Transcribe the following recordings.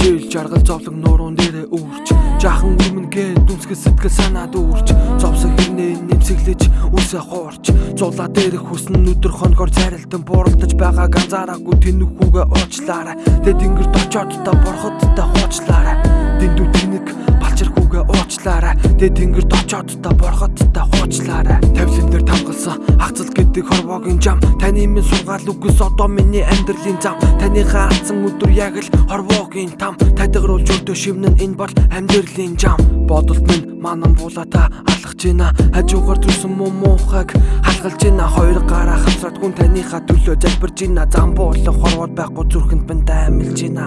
жаргал зовлог нуурын дээрээ үүрч жаахан өмнө гээ дүнсгэл сэтгэл санаа дүүрч зовсог хэрнээ нэмсэглэж үсээ хуурч. Зулаа дээрх хүснэ өдөр хоногор царилтан бууралдаж байгаа ганцаараагүй тэнэг хүүгээ уучлаарай. Тэ тэнгэрт очоод та борхот та хуучлаарай Дэндүү тэнэг балчир хүүгээ уучлаарай. Тэ тэнгэрт очоод та борхот та хуучлаарай Тавлин дээр гэдэг хорвоогийн жам. Таны минь сургаал үгс одоо миний амьдралын зам. Таныхаа алдсан өдөр яг л хорвоогийн там. Тадгаруулж өртөө шивнэн энэ бол амьдралын жам. Бодолт минь манан буула та алхаж гинэ Хажуугаар зүсэн муу муухайг халгалж гинэ Хоёр гараа хамсраад хүн таныхаа төлөө залбирж гинэ Зам буулан хорвоод байхгүй зүрхэнд бэн таймилж гинэ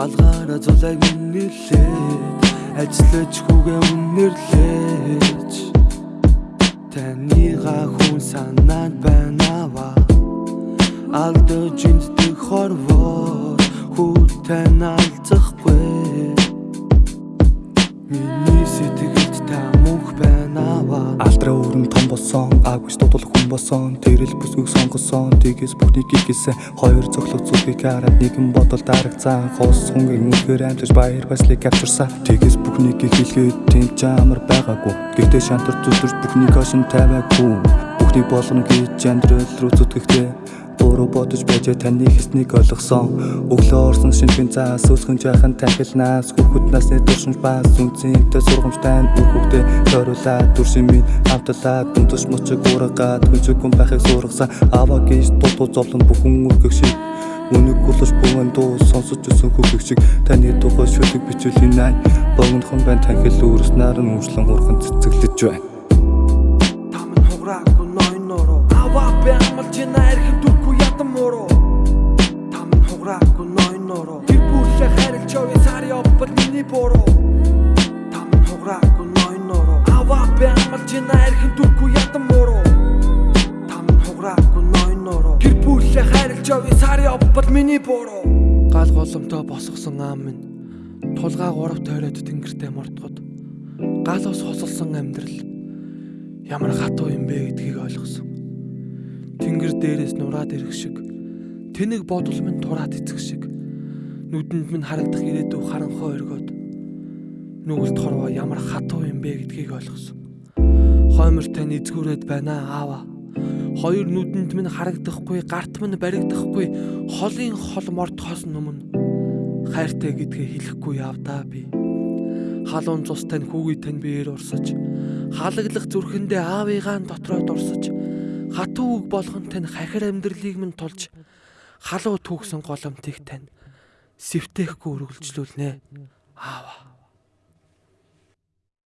Алгаараа зулайг нэлээд Ажиллаж хүүгээ үнэрлээж Таныгаа хүн санаанд байна Алдаж энддэг хорвоо Хүү тань агвч дутул хүн болсон тэрэл бүсгүйг сонгосон. Тэгээс бүхний гигэсэн хоёр цоглог зүгийг хараад нэгэн бодол дарагцсан хос хөнгөн үнхээр амжиж баяр баяслыг авчирсан. Тэгээс бүхнийг хэлгээд тэнд амар байгаагүй. Гэхдээ шантар зүтэрч бүхнийг хашин тавиагүй. Бүхний болгоно гэж амьдрал руу зүтгэхдээ буруу бодож байж таны хэснийг ойлгосон өглөө орсон шинжлэх заас өсгөн жаахан тахилнаас хүүхэд насны туршимж бас үнцэнтэй сургамжтай үр хүүхдээ тойруулаад дүршин минь хамтлаад дүнтус мөчөг уургаад хүнчгүн байхыг сургасан. Аваа гэж дутуу зовлон бүхэн үргэх шиг. Үнэг гулж бүгэн дуу сонсож өсөн хөвгөх шиг. Таны тухай шүлэг бичүүлийн най богинохон байн танхил өөрс наран өмшлөн хурхан цэцэглэж байна явъя сари оппот миний бороо Таман хуграагүй ной нороо Аваа бэ амалж гинэ эрхэм дүргүй ятан мороо Таман хуграагүй ной нороо Тэр бүрлээ харилж явъя сари оппот миний бороо Гал голомтой босгосон аам минь. Тулгаа гурав тойроод тэнгэртэй мордгод Гал ус хосолсон амьдрал. Ямар хатуу юм бэ гэдгийг ойлгосон. Тэнгэр дээрээс нураад ирэх шиг. Тэнэг бодол минь тураад эцэх шиг нүдэнд минь харагдах ирээдүй харанхуй өргөд нүгэлт хорвоо ямар хатуу юм бэ гэдгийг ойлгосон. Хоймор тань эзгүүрээд байна аава. Хоёр нүдэнд минь харагдахгүй, гарт минь баригдахгүй, холын хол мордохоос өмнө хайртай гэдгээ хэлэхгүй явдаа би. Халуун цус тань хүүгийн тань биеэр урсаж, халаглах зүрхэндээ аавыгаан дотроо дурсаж, хатуу үг болгон тань хахир амьдралыг минь тулж, халуу түүгсэн голомтыг тань сэвтэхгүй үргэлжлүүлнэ. Аава.